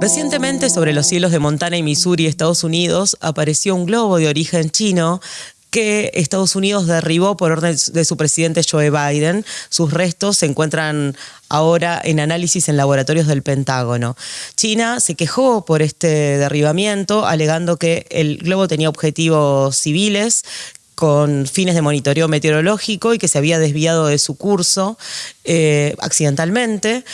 Recientemente sobre los cielos de Montana y Missouri, Estados Unidos, apareció un globo de origen chino que Estados Unidos derribó por orden de su presidente Joe Biden. Sus restos se encuentran ahora en análisis en laboratorios del Pentágono. China se quejó por este derribamiento, alegando que el globo tenía objetivos civiles con fines de monitoreo meteorológico y que se había desviado de su curso eh, accidentalmente.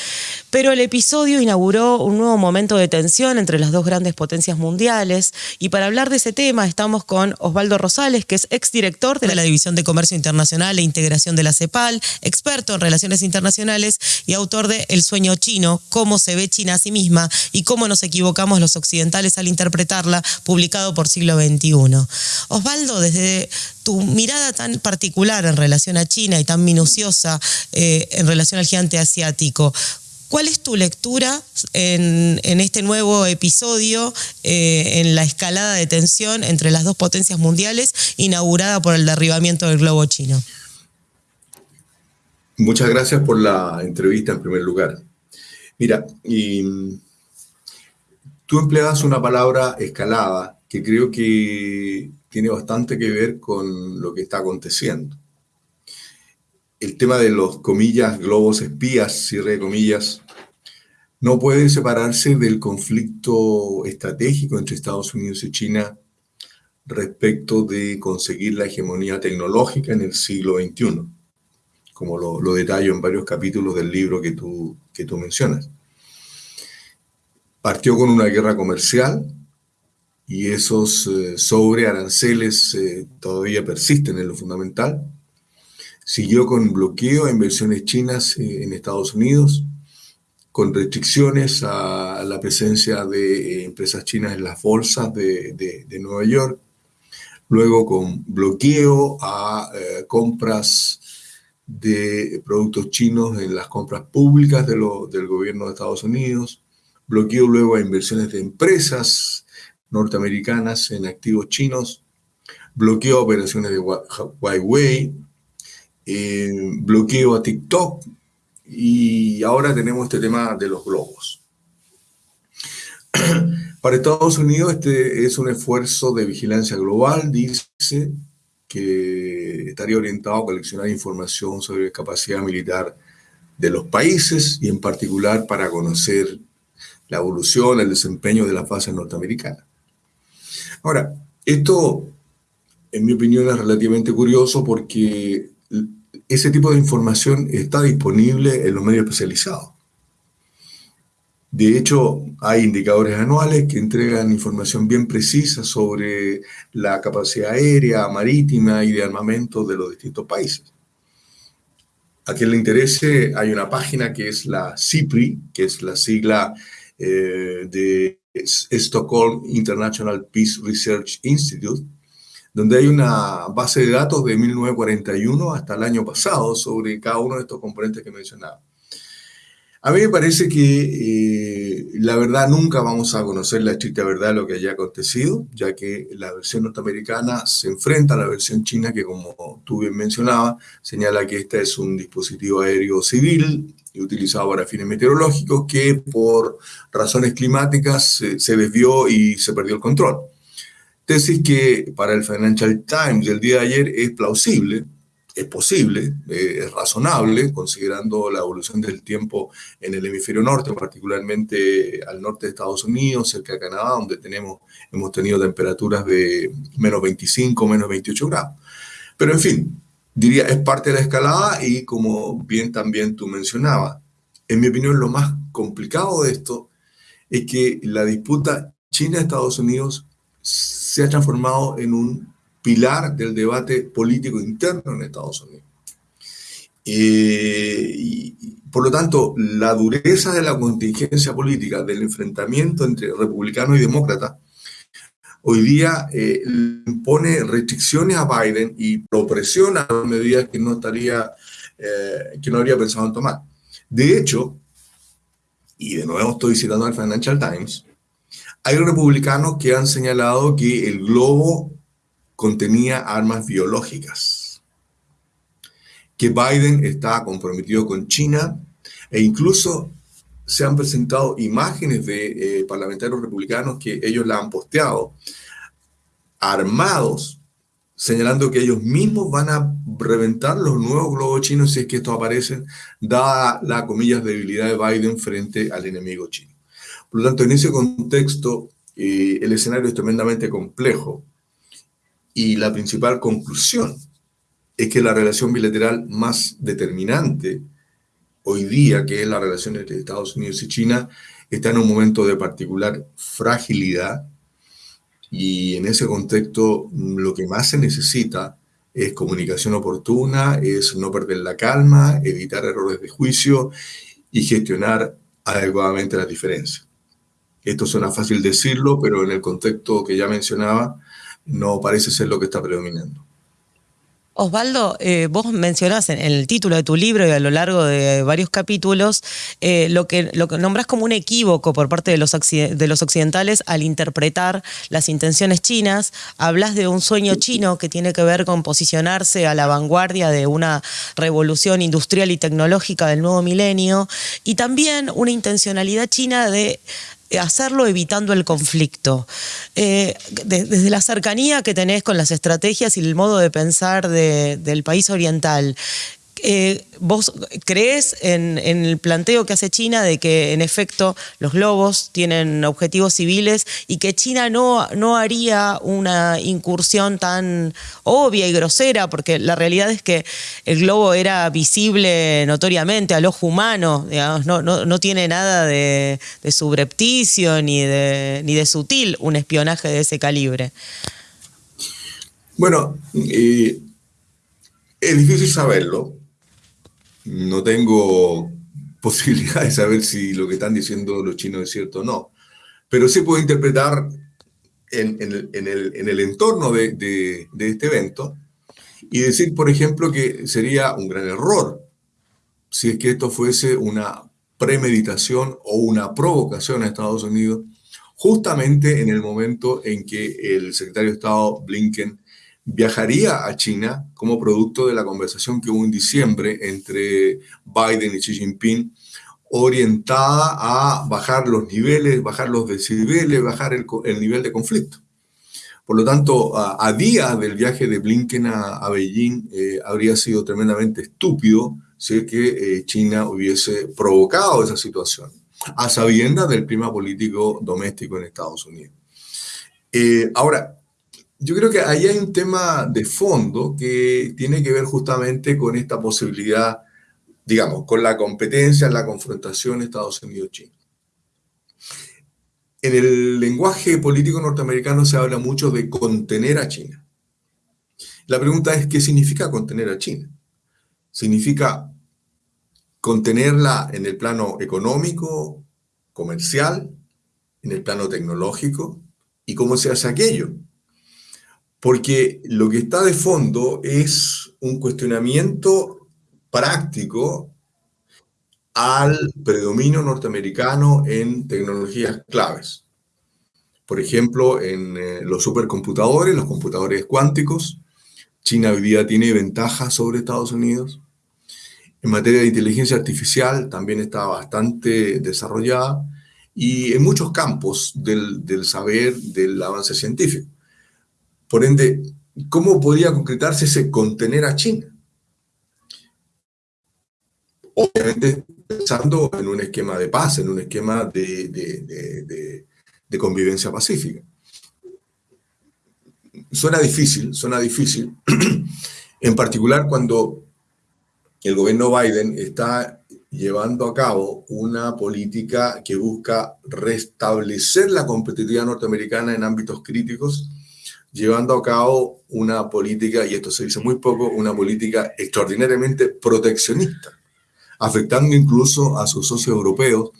Pero el episodio inauguró un nuevo momento de tensión entre las dos grandes potencias mundiales. Y para hablar de ese tema estamos con Osvaldo Rosales, que es exdirector de la División de Comercio Internacional e Integración de la CEPAL, experto en relaciones internacionales y autor de El sueño chino, cómo se ve China a sí misma y cómo nos equivocamos los occidentales al interpretarla, publicado por siglo XXI. Osvaldo, desde tu mirada tan particular en relación a China y tan minuciosa eh, en relación al gigante asiático, ¿Cuál es tu lectura en, este nuevo episodio, eh, en la escalada de tensión entre las dos potencias mundiales inaugurada por el derribamiento del globo chino? Muchas gracias por la entrevista en primer lugar. Mira, y, tú empleas una palabra escalada que creo que tiene bastante que ver con lo que está aconteciendo. El tema de los comillas, globos espías, cierre comillas, no puede separarse del conflicto estratégico entre Estados Unidos y China respecto de conseguir la hegemonía tecnológica en el siglo XXI, como lo, lo detallo en varios capítulos del libro que tú, que tú mencionas. Partió con una guerra comercial y esos eh, sobrearanceles eh, todavía persisten en lo fundamental. Siguió con bloqueo a inversiones chinas eh, en Estados Unidos, con restricciones a la presencia de empresas chinas en las bolsas de, de, Nueva York, luego con bloqueo a compras de productos chinos en las compras públicas de lo, del gobierno de Estados Unidos, bloqueo luego a inversiones de empresas norteamericanas en activos chinos, bloqueo operaciones de Huawei, eh, bloqueo a TikTok y ahora tenemos este tema de los globos. Para Estados Unidos este es un esfuerzo de vigilancia global, dice que estaría orientado a coleccionar información sobre capacidad militar de los países y en particular para conocer la evolución, el desempeño de las bases norteamericanas. Ahora, esto, en mi opinión, es relativamente curioso porque ese tipo de información está disponible en los medios especializados. De hecho, hay indicadores anuales que entregan información bien precisa sobre la capacidad aérea, marítima y de armamento de los distintos países. A quien le interese, hay una página que es la CIPRI, que es la sigla eh, de Stockholm International Peace Research Institute, donde hay una base de datos de 1941 hasta el año pasado sobre cada uno de estos componentes que mencionaba. A mí me parece que eh, la verdad nunca vamos a conocer la estricta verdad de lo que haya acontecido, ya que la versión norteamericana se enfrenta a la versión china que, como tú bien mencionabas, señala que este es un dispositivo aéreo civil utilizado para fines meteorológicos que por razones climáticas se desvió y se perdió el control. Tesis que para el Financial Times del día de ayer es plausible, es posible, eh, es razonable, considerando la evolución del tiempo en el hemisferio norte, particularmente al norte de Estados Unidos, cerca de Canadá, donde tenemos, hemos tenido temperaturas de menos 25, menos 28 grados. Pero en fin, diría, es parte de la escalada y como bien también tú mencionabas, en mi opinión lo más complicado de esto es que la disputa China-Estados Unidos se ha transformado en un pilar del debate político interno en Estados Unidos. Eh, y, por lo tanto, la dureza de la contingencia política, del enfrentamiento entre republicanos y demócratas, hoy día eh, impone restricciones a Biden y lo presiona a medidas que no, estaría, eh, que no habría pensado en tomar. De hecho, y de nuevo estoy citando al Financial Times, hay republicanos que han señalado que el globo contenía armas biológicas, que Biden está comprometido con China e incluso se han presentado imágenes de eh, parlamentarios republicanos que ellos la han posteado, armados, señalando que ellos mismos van a reventar los nuevos globos chinos si es que estos aparecen, dada la, comillas, debilidad de Biden frente al enemigo chino. Por lo tanto, en ese contexto, eh, el escenario es tremendamente complejo y la principal conclusión es que la relación bilateral más determinante hoy día, que es la relación entre Estados Unidos y China, está en un momento de particular fragilidad y en ese contexto lo que más se necesita es comunicación oportuna, es no perder la calma, evitar errores de juicio y gestionar adecuadamente las diferencias. Esto suena fácil decirlo, pero en el contexto que ya mencionaba, no parece ser lo que está predominando. Osvaldo, eh, vos mencionás en, el título de tu libro y a lo largo de varios capítulos eh, lo, que, lo que nombrás como un equívoco por parte de los, de los occidentales al interpretar las intenciones chinas. Hablas de un sueño chino que tiene que ver con posicionarse a la vanguardia de una revolución industrial y tecnológica del nuevo milenio y también una intencionalidad china de hacerlo evitando el conflicto. Eh, desde la cercanía que tenés con las estrategias y el modo de pensar del país oriental, eh, ¿vos crees en, el planteo que hace China de que en efecto los globos tienen objetivos civiles y que China no, no haría una incursión tan obvia y grosera? Porque la realidad es que el globo era visible notoriamente al ojo humano, no, tiene nada de, subrepticio ni de, ni de sutil un espionaje de ese calibre. Bueno, eh, es difícil saberlo, no tengo posibilidad de saber si lo que están diciendo los chinos es cierto o no, pero sí puedo interpretar en, el, entorno de, este evento y decir, por ejemplo, que sería un gran error si es que esto fuese una premeditación o una provocación a Estados Unidos, justamente en el momento en que el secretario de Estado Blinken viajaría a China como producto de la conversación que hubo en diciembre entre Biden y Xi Jinping, orientada a bajar los niveles, bajar los decibeles, bajar el, nivel de conflicto. Por lo tanto, a, día del viaje de Blinken a, Beijing, eh, habría sido tremendamente estúpido si que eh, China hubiese provocado esa situación, a sabiendas del clima político doméstico en Estados Unidos. Eh, ahora, yo creo que ahí hay un tema de fondo que tiene que ver justamente con esta posibilidad, digamos, con la competencia, la confrontación Estados Unidos-China. En el lenguaje político norteamericano se habla mucho de contener a China. La pregunta es, ¿qué significa contener a China? ¿Significa contenerla en el plano económico, comercial, en el plano tecnológico? ¿Y cómo se hace aquello? Porque lo que está de fondo es un cuestionamiento práctico al predominio norteamericano en tecnologías claves. Por ejemplo, en eh, los supercomputadores, los computadores cuánticos, China hoy tiene ventajas sobre Estados Unidos. En materia de inteligencia artificial también está bastante desarrollada y en muchos campos del saber, del avance científico. Por ende, ¿cómo podría concretarse ese contener a China? Obviamente pensando en un esquema de paz, en un esquema de, convivencia pacífica. Suena difícil, suena difícil, en particular cuando el gobierno Biden está llevando a cabo una política que busca restablecer la competitividad norteamericana en ámbitos críticos llevando a cabo una política, y esto se dice muy poco, una política extraordinariamente proteccionista, afectando incluso a sus socios europeos,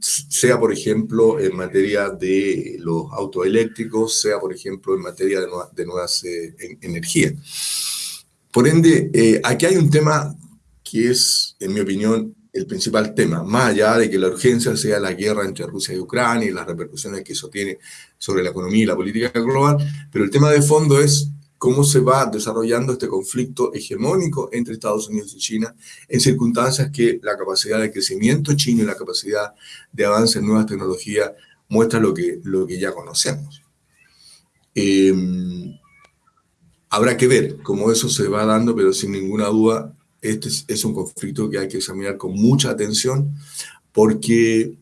sea por ejemplo en materia de los autos eléctricos, sea por ejemplo en materia de, nuevas eh, energías. Por ende, eh, aquí hay un tema que es, en mi opinión, el principal tema, más allá de que la urgencia sea la guerra entre Rusia y Ucrania y las repercusiones que eso tiene sobre la economía y la política global, pero el tema de fondo es cómo se va desarrollando este conflicto hegemónico entre Estados Unidos y China en circunstancias que la capacidad de crecimiento chino y la capacidad de avance en nuevas tecnologías muestra lo que, lo que ya conocemos. Em, habrá que ver cómo eso se va dando, pero sin ninguna duda este es, un conflicto que hay que examinar con mucha atención porque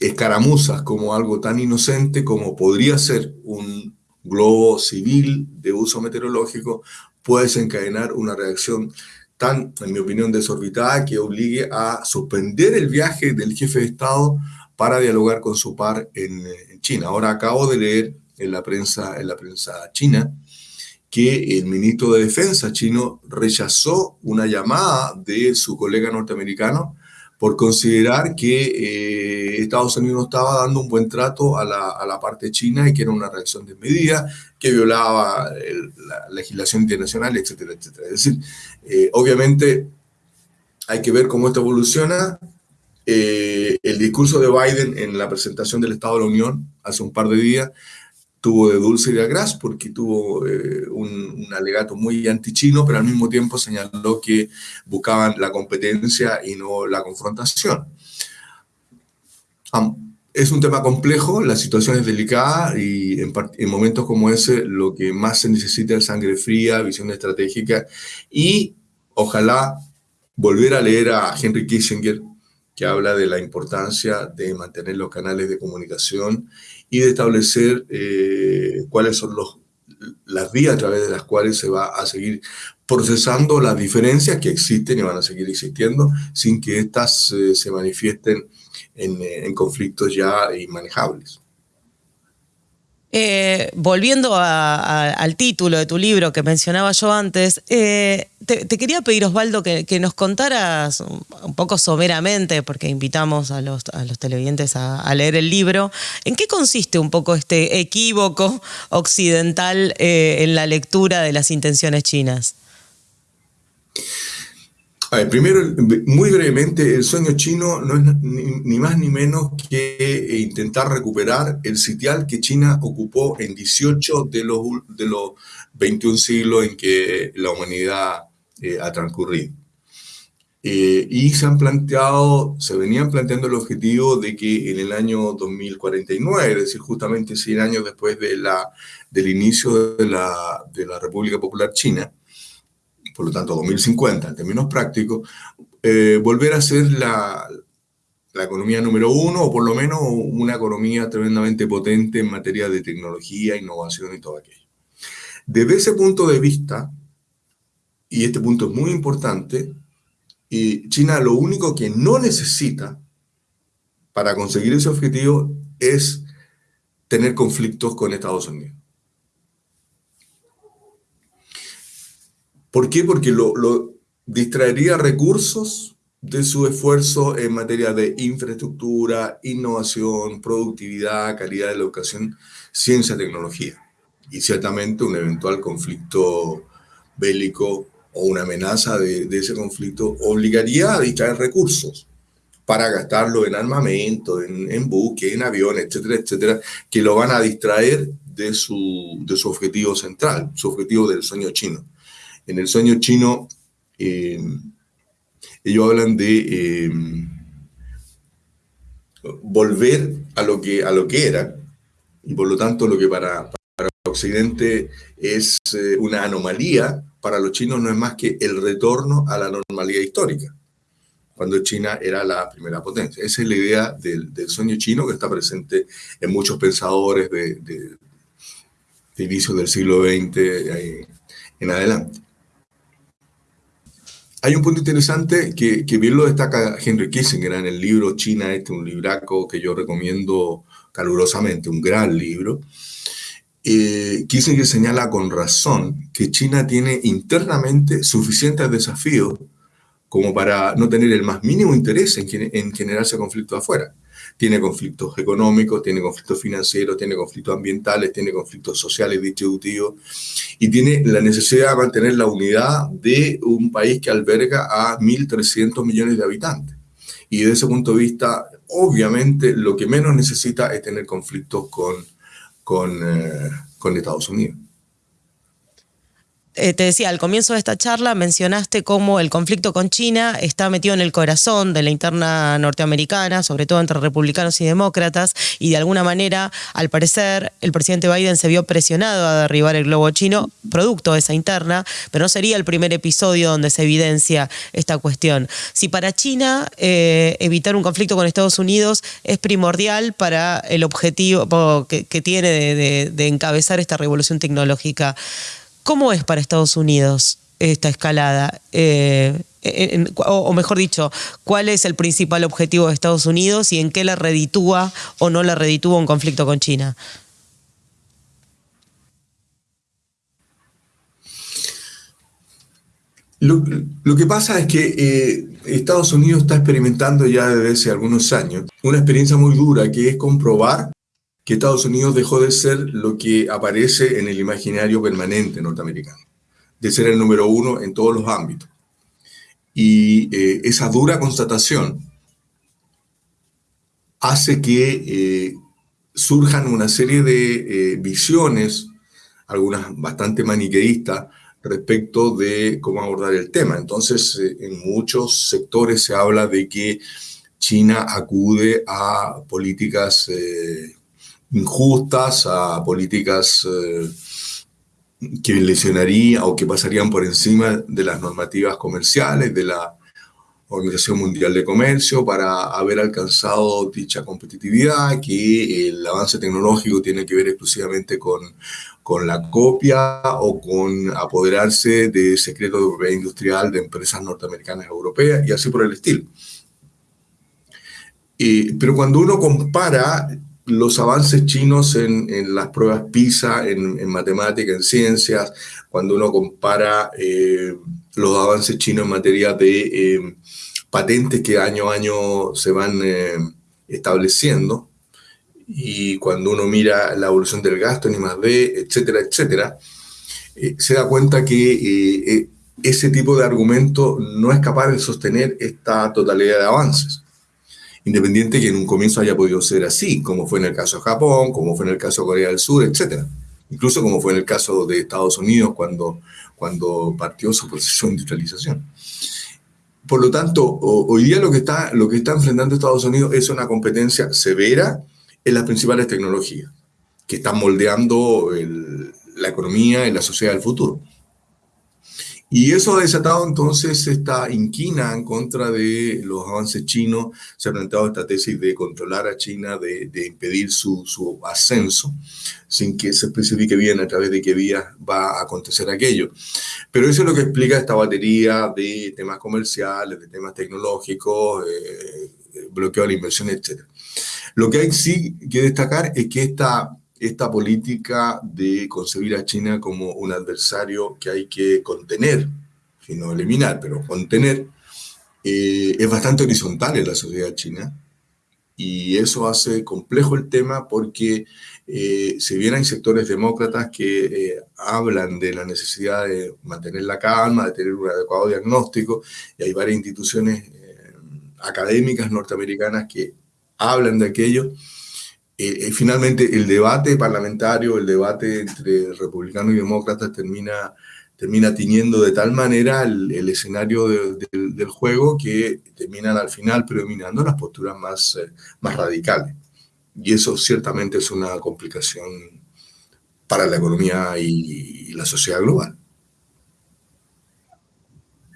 escaramuzas como algo tan inocente como podría ser un globo civil de uso meteorológico puede desencadenar una reacción tan, en mi opinión, desorbitada que obligue a suspender el viaje del jefe de Estado para dialogar con su par en, en China. Ahora acabo de leer en la prensa, en la prensa china que el ministro de Defensa chino rechazó una llamada de su colega norteamericano por considerar que eh, Estados Unidos no estaba dando un buen trato a la, parte china y que era una reacción desmedida, que violaba la legislación internacional, etcétera, etcétera. Es decir, eh, obviamente hay que ver cómo esto evoluciona. Eh, el discurso de Biden en la presentación del Estado de la Unión hace un par de días tuvo de dulce y de gras porque tuvo eh, un, alegato muy antichino, pero al mismo tiempo señaló que buscaban la competencia y no la confrontación. es un tema complejo, la situación es delicada y en, en, momentos como ese lo que más se necesita es sangre fría, visión estratégica y ojalá volver a leer a Henry Kissinger que habla de la importancia de mantener los canales de comunicación y de establecer eh, cuáles son los, las vías a través de las cuales se va a seguir procesando las diferencias que existen y van a seguir existiendo sin que éstas eh, se manifiesten en, en conflictos ya inmanejables. Eh, volviendo al título de tu libro que mencionaba yo antes, eh, te, quería pedir, Osvaldo, que, nos contaras un poco someramente, porque invitamos a los, televidentes a, leer el libro, en qué consiste un poco este equívoco occidental eh, en la lectura de las intenciones chinas primero, muy brevemente, el sueño chino no es ni, más ni menos que eh, intentar recuperar el sitial que China ocupó en 18 de los, de los 21 siglos en que la humanidad eh, ha transcurrido. Eh, y se han planteado, se venían planteando el objetivo de que en el año 2049, es decir, justamente 100 años después de la, del inicio de la, de la República Popular China, por lo tanto 2050 en términos prácticos, eh, volver a ser la, economía número uno o por lo menos una economía tremendamente potente en materia de tecnología, innovación y todo aquello. Desde ese punto de vista, y este punto es muy importante, y China lo único que no necesita para conseguir ese objetivo es tener conflictos con Estados Unidos. ¿Por qué? Porque lo, distraería recursos de su esfuerzo en materia de infraestructura, innovación, productividad, calidad de la educación, ciencia, tecnología. Y ciertamente un eventual conflicto bélico o una amenaza de, ese conflicto obligaría a distraer recursos para gastarlo en armamento, en, en buques, en aviones, etcétera, etcétera, que lo van a distraer de su, de su objetivo central, su objetivo del sueño chino. En el sueño chino, eh, ellos hablan de eh, volver a lo, que, a lo que era, y por lo tanto lo que para, para Occidente es eh, una anomalía, para los chinos no es más que el retorno a la normalidad histórica, cuando China era la primera potencia. Esa es la idea del, sueño chino que está presente en muchos pensadores de, de, de inicio del siglo XX en adelante. Hay un punto interesante que, bien lo destaca Henry Kissinger en el libro China, este un libraco que yo recomiendo calurosamente, un gran libro. Eh, Kissinger señala con razón que China tiene internamente suficientes desafíos como para no tener el más mínimo interés en, en generarse conflictos afuera tiene conflictos económicos, tiene conflictos financieros, tiene conflictos ambientales, tiene conflictos sociales distributivos y tiene la necesidad de mantener la unidad de un país que alberga a 1.300 millones de habitantes. Y desde ese punto de vista, obviamente, lo que menos necesita es tener conflictos con, eh, con Estados Unidos. Eh, te decía, al comienzo de esta charla mencionaste cómo el conflicto con China está metido en el corazón de la interna norteamericana, sobre todo entre republicanos y demócratas, y de alguna manera, al parecer, el presidente Biden se vio presionado a derribar el globo chino, producto de esa interna, pero no sería el primer episodio donde se evidencia esta cuestión. Si para China eh, evitar un conflicto con Estados Unidos es primordial para el objetivo que, tiene de encabezar esta revolución tecnológica, ¿Cómo es para Estados Unidos esta escalada? Eh, o, mejor dicho, ¿cuál es el principal objetivo de Estados Unidos y en qué la reditúa o no la reditúa un conflicto con China? Lo, que pasa es que eh, Estados Unidos está experimentando ya desde hace algunos años una experiencia muy dura que es comprobar que Estados Unidos dejó de ser lo que aparece en el imaginario permanente norteamericano, de ser el número uno en todos los ámbitos. Y eh, esa dura constatación hace que eh, surjan una serie de eh, visiones, algunas bastante maniqueístas, respecto de cómo abordar el tema. Entonces, en muchos sectores se habla de que China acude a políticas injustas, a políticas eh, que lesionarían o que pasarían por encima de las normativas comerciales de la Organización Mundial de Comercio para haber alcanzado dicha competitividad, que el avance tecnológico tiene que ver exclusivamente con, con la copia o con apoderarse de secretos de propiedad industrial de empresas norteamericanas europeas y así por el estilo. Eh, pero cuando uno compara los avances chinos en, las pruebas PISA, en, matemática, en ciencias, cuando uno compara eh, los avances chinos en materia de eh, patentes que año a año se van eh, estableciendo, y cuando uno mira la evolución del gasto en I+.D., etcétera, etcétera, se da cuenta que ese tipo de argumento no es capaz de sostener esta totalidad de avances independiente que en un comienzo haya podido ser así, como fue en el caso de Japón, como fue en el caso de Corea del Sur, etc. Incluso como fue en el caso de Estados Unidos cuando, cuando partió su proceso de industrialización. Por lo tanto, hoy día lo que, está, lo que está enfrentando Estados Unidos es una competencia severa en las principales tecnologías, que están moldeando la economía y la sociedad del futuro. Y eso ha desatado entonces esta inquina en contra de los avances chinos. Se ha planteado esta tesis de controlar a China, de, impedir su, su, ascenso, sin que se especifique bien a través de qué vías va a acontecer aquello. Pero eso es lo que explica esta batería de temas comerciales, de temas tecnológicos, eh, bloqueo de la inversión, etc. Lo que hay sí que destacar es que esta esta política de concebir a China como un adversario que hay que contener, sino eliminar, pero contener, eh, es bastante horizontal en la sociedad china. Y eso hace complejo el tema porque eh, si bien hay sectores demócratas que eh, hablan de la necesidad de mantener la calma, de tener un adecuado diagnóstico, y hay varias instituciones académicas norteamericanas que hablan de aquello, eh, eh, finalmente el debate parlamentario, el debate entre republicanos y demócratas termina, termina tiñendo de tal manera el, escenario del juego que terminan al final predominando las posturas más, eh, más radicales. Y eso ciertamente es una complicación para la economía y la sociedad global.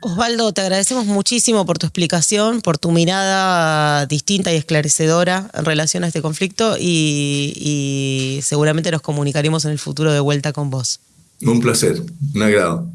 Osvaldo, te agradecemos muchísimo por tu explicación, por tu mirada distinta y esclarecedora en relación a este conflicto y, seguramente nos comunicaremos en el futuro de vuelta con vos. Un placer, un agrado.